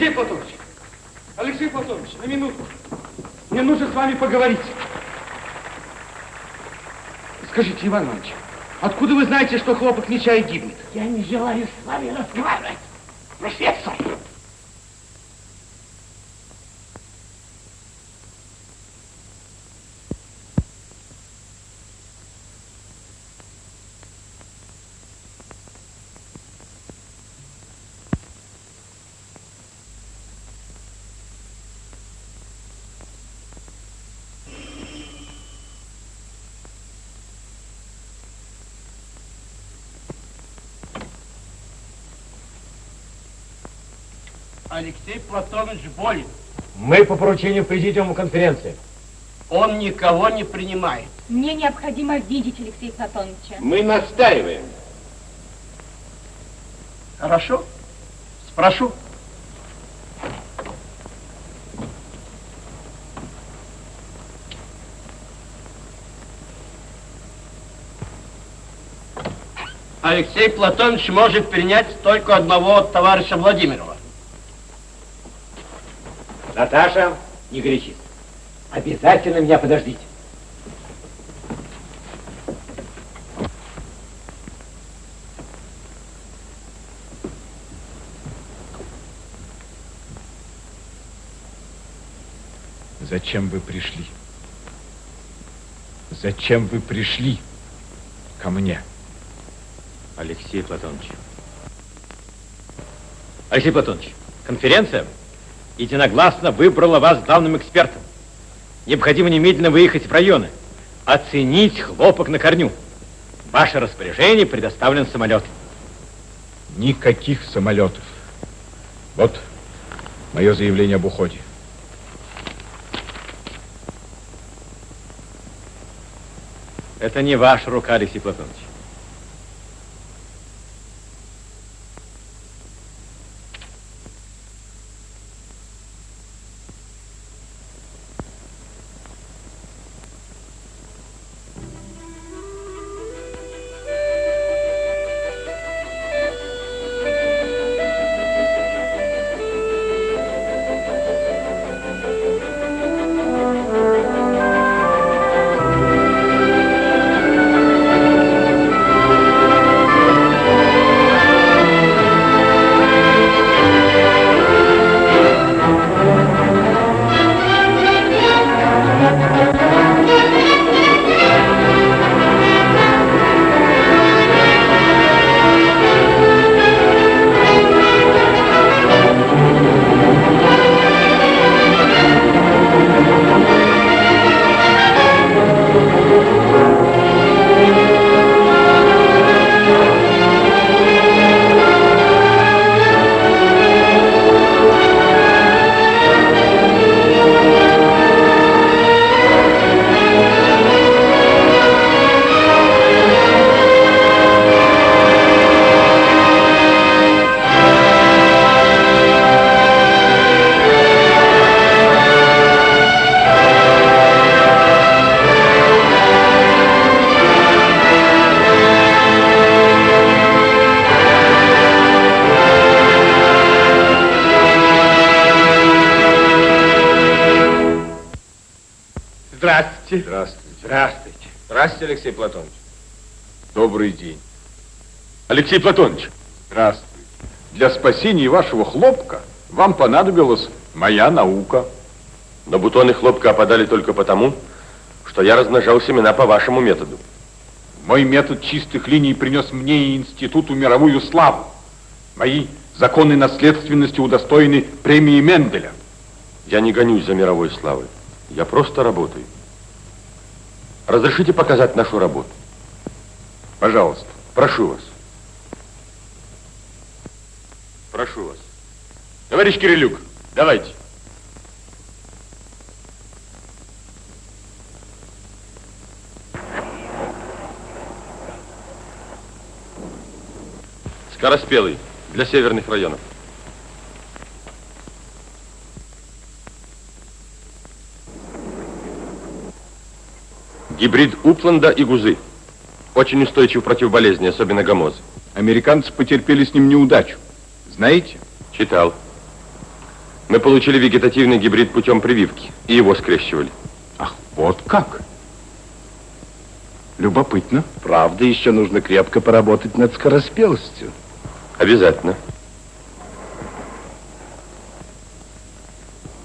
Алексей Платонович, Алексей Платонович, на минутку. Мне нужно с вами поговорить. Иван Иванович, откуда вы знаете, что хлопок Нечая гибнет? Я не желаю с вами разговаривать, профессор. Алексей Платонович болен. Мы по поручению президиума конференции. Он никого не принимает. Мне необходимо видеть Алексея Платоновича. Мы настаиваем. Хорошо. Спрошу. Алексей Платонович может принять только одного товарища Владимирова. Наташа, не горячись. Обязательно меня подождите. Зачем вы пришли? Зачем вы пришли ко мне? Алексей Платонович. Алексей Платонович, конференция единогласно выбрала вас главным экспертом. Необходимо немедленно выехать в районы, оценить хлопок на корню. В ваше распоряжение предоставлен самолет. Никаких самолетов. Вот мое заявление об уходе. Это не ваша рука, Алексей Платонович. Здравствуйте, Алексей Платонович. Добрый день. Алексей Платонович. Здравствуйте. Для спасения вашего хлопка вам понадобилась моя наука. Но бутоны хлопка опадали только потому, что я размножал семена по вашему методу. Мой метод чистых линий принес мне и институту мировую славу. Мои законы наследственности удостоены премии Менделя. Я не гонюсь за мировой славой. Я просто работаю. Разрешите показать нашу работу? Пожалуйста. Прошу вас. Прошу вас. Товарищ Кирилюк, давайте. Скороспелый для северных районов. Гибрид Упланда и Гузы. Очень устойчив против болезни, особенно гомозы. Американцы потерпели с ним неудачу. Знаете? Читал. Мы получили вегетативный гибрид путем прививки, и его скрещивали. Ах, вот как? Любопытно. Правда, еще нужно крепко поработать над скороспелостью. Обязательно.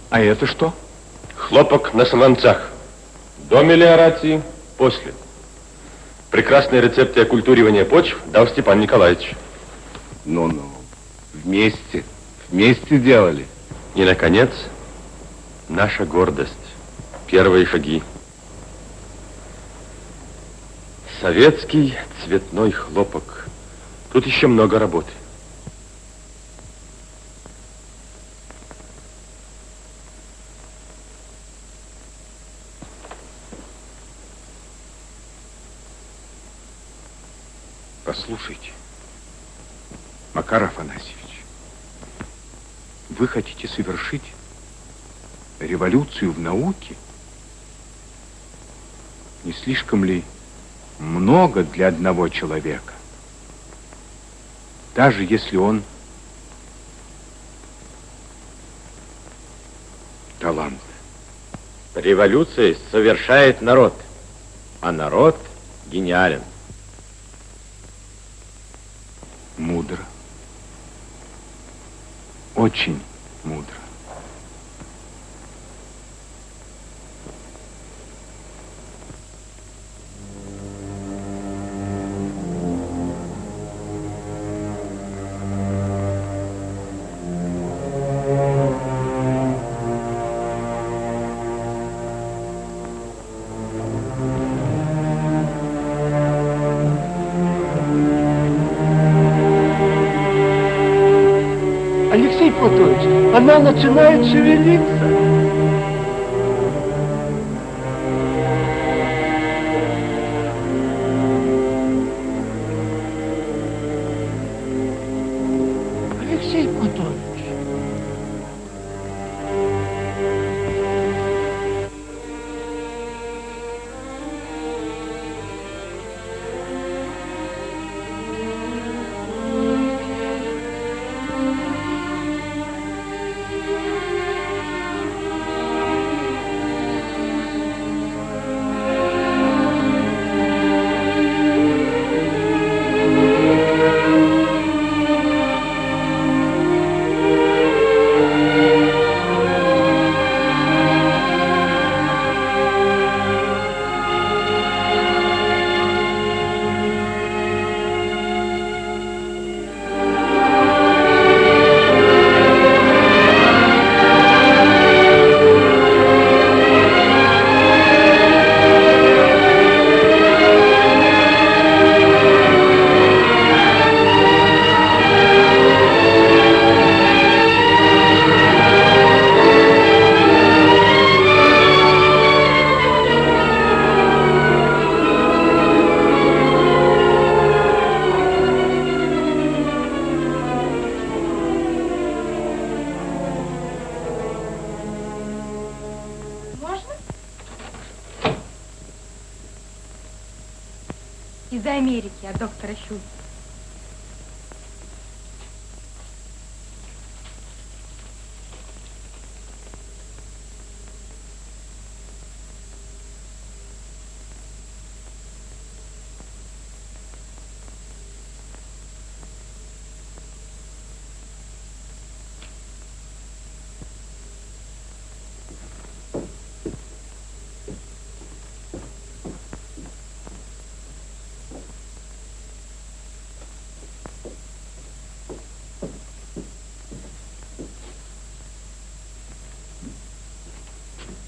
А это что? Хлопок на солонцах. До мелиорации, после. Прекрасные рецепты оккультуривания почв дал Степан Николаевич. Ну-ну, вместе, вместе делали. И, наконец, наша гордость. Первые шаги. Советский цветной хлопок. Тут еще много работы. Послушайте, Макар Афанасьевич, вы хотите совершить революцию в науке? Не слишком ли много для одного человека? Даже если он талант. Революция совершает народ, а народ гениален. Мудро. Очень мудро. Она начинает шевелиться.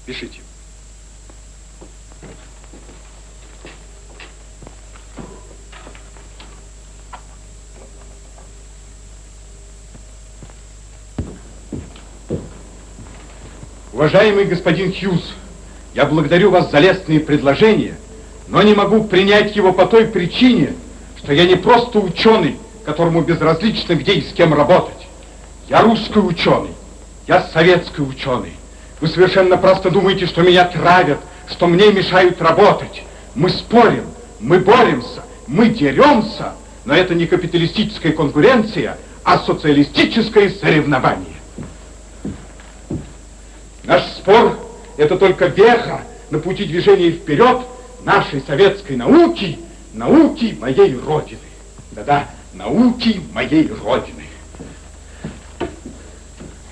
Пишите. Уважаемый господин Хьюз, я благодарю вас за лестные предложения, но не могу принять его по той причине, что я не просто ученый, которому безразлично где и с кем работать. Я русский ученый, я советский ученый. Вы совершенно просто думаете, что меня травят, что мне мешают работать. Мы спорим, мы боремся, мы деремся, но это не капиталистическая конкуренция, а социалистическое соревнование. Наш спор – это только веха на пути движения вперед нашей советской науки, науки моей Родины. Да-да, науки моей Родины.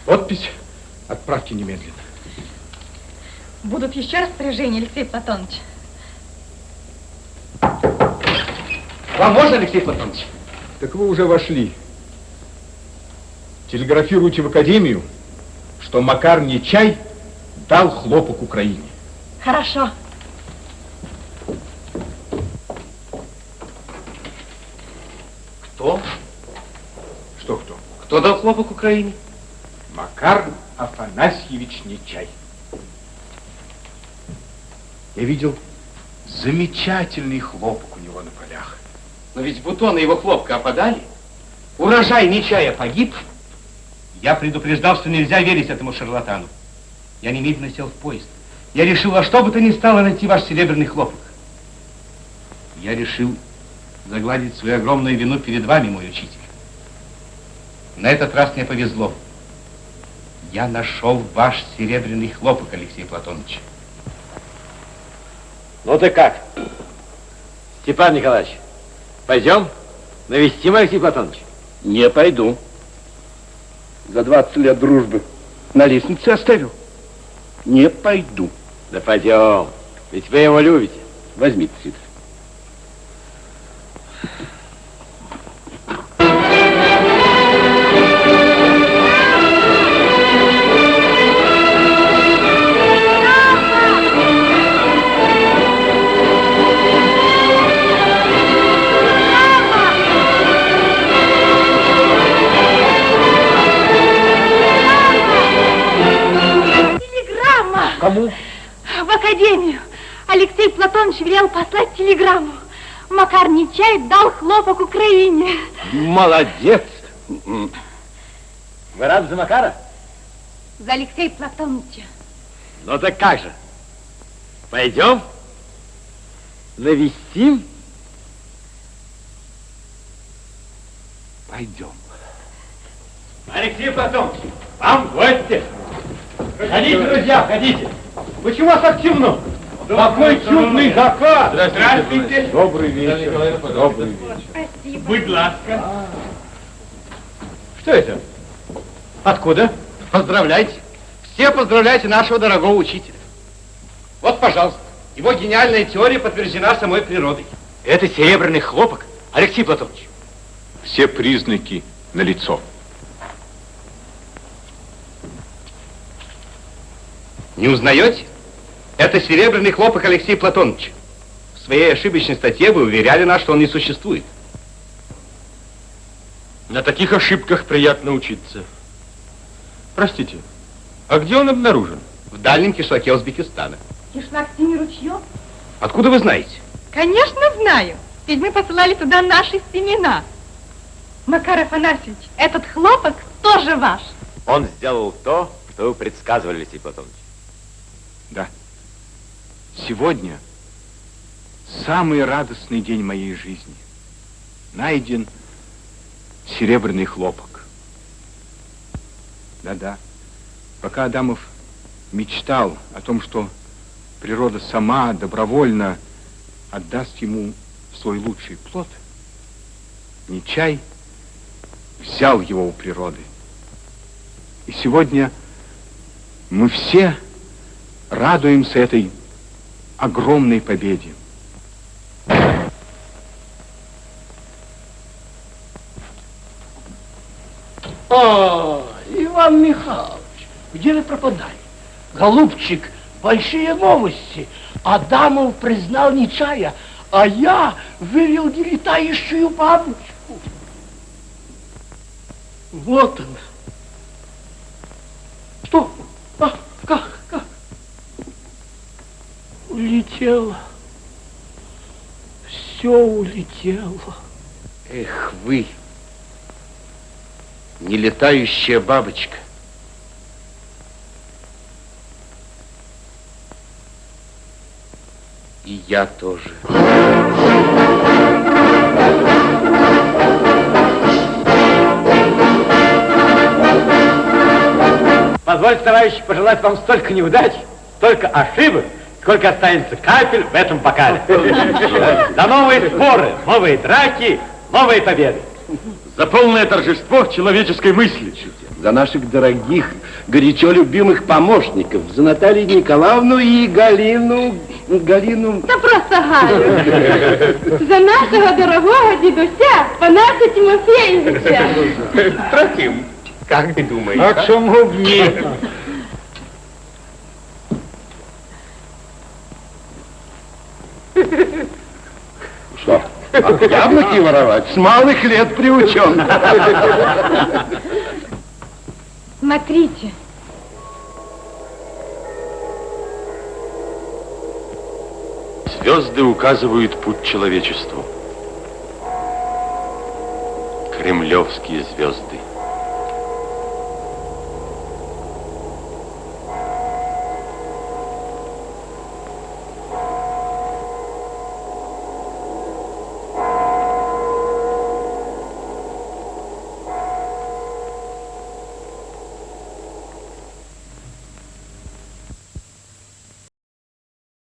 Подпись отправьте немедленно. Будут еще распоряжения, Алексей Платонович? Вам можно, Алексей Платонович? Так вы уже вошли. Телеграфируйте в Академию, что Макар Нечай дал хлопок Украине. Хорошо. Кто? Что кто? Кто дал хлопок Украине? Макар Афанасьевич Нечай. Я видел замечательный хлопок у него на полях. Но ведь бутоны его хлопка опадали. Урожай Нечая погиб. Я предупреждал, что нельзя верить этому шарлатану. Я немедленно сел в поезд. Я решил во что бы то ни стало найти ваш серебряный хлопок. Я решил загладить свою огромную вину перед вами, мой учитель. На этот раз мне повезло. Я нашел ваш серебряный хлопок, Алексей Платонович. Ну ты как? Степан Николаевич, пойдем навестим Алексей Платонович? Не пойду. За 20 лет дружбы на лестнице оставил. Не пойду. Да пойдем. Ведь вы его любите. Возьмите, Сидор. Послать телеграмму. Макар Нечаев дал хлопок Украине. Молодец. Вы рады за Макара? За Алексея Платоновича. Ну так как же? Пойдем? Навестим? Пойдем. Алексей Платонович, вам в гости. Ходите, друзья, ходите. Почему вас так темно? Какой чудный закат! Здравствуйте. Добрый вечер. Добрый вечер. Спасибо. Будь ласка. Что это? Откуда? Поздравляйте. Все поздравляйте нашего дорогого учителя. Вот, пожалуйста, его гениальная теория подтверждена самой природой. Это серебряный хлопок, Алексей Платонович. Все признаки налицо. Не узнаете? Это серебряный хлопок Алексея Платоновича. В своей ошибочной статье вы уверяли нас, что он не существует. На таких ошибках приятно учиться. Простите, а где он обнаружен? В дальнем кишлаке Узбекистана. Кишлак синий ручьев? Откуда вы знаете? Конечно, знаю. Ведь мы посылали туда наши семена. Макар Афанасьевич, этот хлопок тоже ваш. Он сделал то, что вы предсказывали, Алексей Платонович. Да. Сегодня самый радостный день моей жизни. Найден серебряный хлопок. Да-да. Пока Адамов мечтал о том, что природа сама добровольно отдаст ему свой лучший плод, Нечай взял его у природы. И сегодня мы все радуемся этой огромной победе. О, Иван Михайлович, где вы пропадали? Голубчик, большие новости. Адамов признал Нечая, а я вывел нелетающую бабочку. Вот она. Что? А, как, как? Улетела. Все улетело. Эх вы, нелетающая бабочка. И я тоже. Позвольте, товарищи, пожелать вам столько неудач, столько ошибок, сколько останется капель в этом бокале. За новые споры, новые драки, новые победы. За полное торжество человеческой мысли. За наших дорогих, горячо любимых помощников, за Наталью Николаевну и Галину... Галину... Да просто Галю. За нашего дорогого дедуся Панаса Тимофеевича. Трофим, как ты думаешь? А б ні? Что? А яблоки воровать? С малых лет приучен. Смотрите. Звезды указывают путь человечеству. Кремлевские звезды.